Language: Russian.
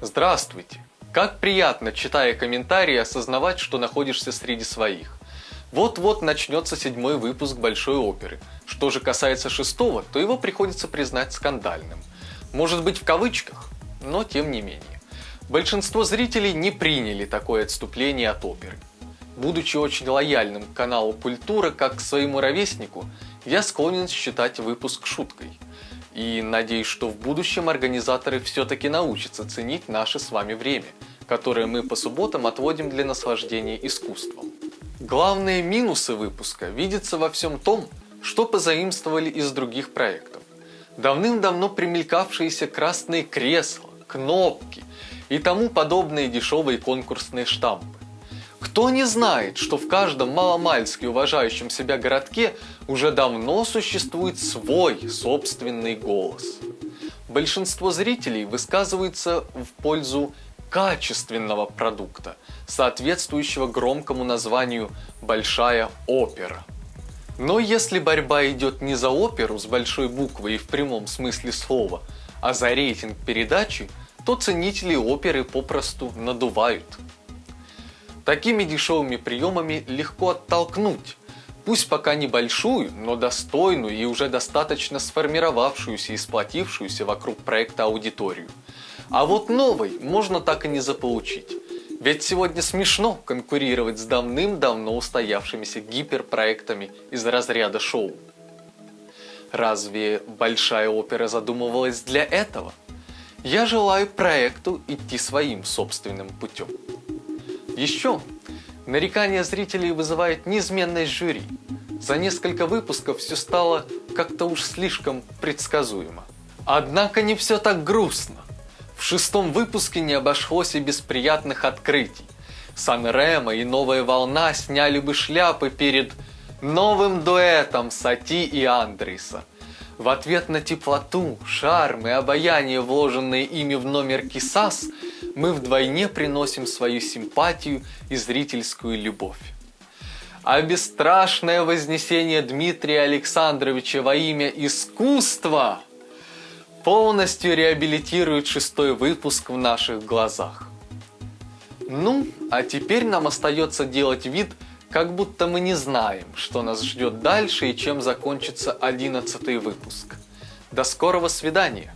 Здравствуйте! Как приятно, читая комментарии, осознавать, что находишься среди своих. Вот-вот начнется седьмой выпуск Большой оперы. Что же касается шестого, то его приходится признать скандальным. Может быть в кавычках, но тем не менее. Большинство зрителей не приняли такое отступление от оперы. Будучи очень лояльным к каналу Культура как к своему ровеснику, я склонен считать выпуск шуткой – и надеюсь, что в будущем организаторы все-таки научатся ценить наше с вами время, которое мы по субботам отводим для наслаждения искусством. Главные минусы выпуска видятся во всем том, что позаимствовали из других проектов. Давным-давно примелькавшиеся красные кресла, кнопки и тому подобные дешевые конкурсные штампы. Кто не знает, что в каждом маломальски уважающем себя городке уже давно существует свой собственный голос? Большинство зрителей высказывается в пользу качественного продукта, соответствующего громкому названию «большая опера». Но если борьба идет не за оперу с большой буквы и в прямом смысле слова, а за рейтинг передачи, то ценители оперы попросту надувают – Такими дешевыми приемами легко оттолкнуть, пусть пока небольшую, но достойную и уже достаточно сформировавшуюся и сплотившуюся вокруг проекта аудиторию. А вот новой можно так и не заполучить. Ведь сегодня смешно конкурировать с давным-давно устоявшимися гиперпроектами из разряда шоу. Разве большая опера задумывалась для этого? Я желаю проекту идти своим собственным путем. Еще нарекания зрителей вызывает неизменность жюри. За несколько выпусков все стало как-то уж слишком предсказуемо. Однако не все так грустно. В шестом выпуске не обошлось и без приятных открытий. Сан-Ремо и Новая Волна сняли бы шляпы перед новым дуэтом Сати и Андриса. В ответ на теплоту, шарм и обаяние, вложенные ими в номер Кисас, мы вдвойне приносим свою симпатию и зрительскую любовь. А бесстрашное вознесение Дмитрия Александровича во имя искусства полностью реабилитирует шестой выпуск в наших глазах. Ну, а теперь нам остается делать вид, как будто мы не знаем, что нас ждет дальше и чем закончится одиннадцатый выпуск. До скорого свидания!